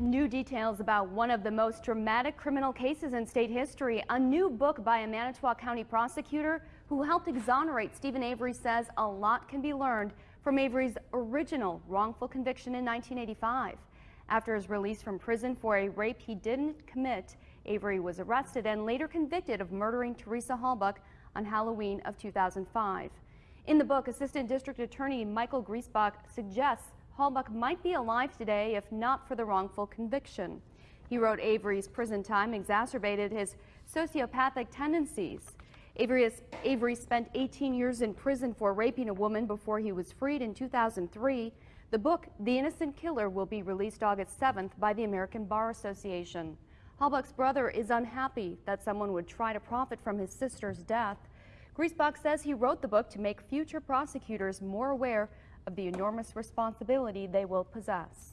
New details about one of the most dramatic criminal cases in state history. A new book by a Manitowoc County prosecutor who helped exonerate Steven Avery says a lot can be learned from Avery's original wrongful conviction in 1985. After his release from prison for a rape he didn't commit, Avery was arrested and later convicted of murdering Teresa Halbach on Halloween of 2005. In the book, Assistant District Attorney Michael Griesbach suggests Halbach might be alive today if not for the wrongful conviction. He wrote Avery's prison time exacerbated his sociopathic tendencies. Avery, is, Avery spent 18 years in prison for raping a woman before he was freed in 2003. The book, The Innocent Killer, will be released August 7th by the American Bar Association. Halbach's brother is unhappy that someone would try to profit from his sister's death. Griesbach says he wrote the book to make future prosecutors more aware of the enormous responsibility they will possess.